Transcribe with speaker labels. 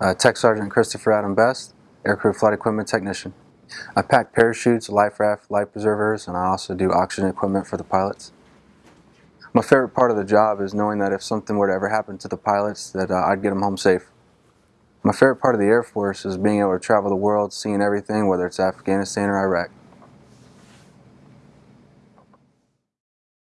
Speaker 1: Uh, Tech Sergeant Christopher Adam Best, Aircrew Flight Equipment Technician. I pack parachutes, life raft, life preservers, and I also do oxygen equipment for the pilots. My favorite part of the job is knowing that if something were to ever happen to the pilots, that uh, I'd get them home safe. My favorite part of the Air Force is being able to travel the world, seeing everything, whether it's Afghanistan or Iraq.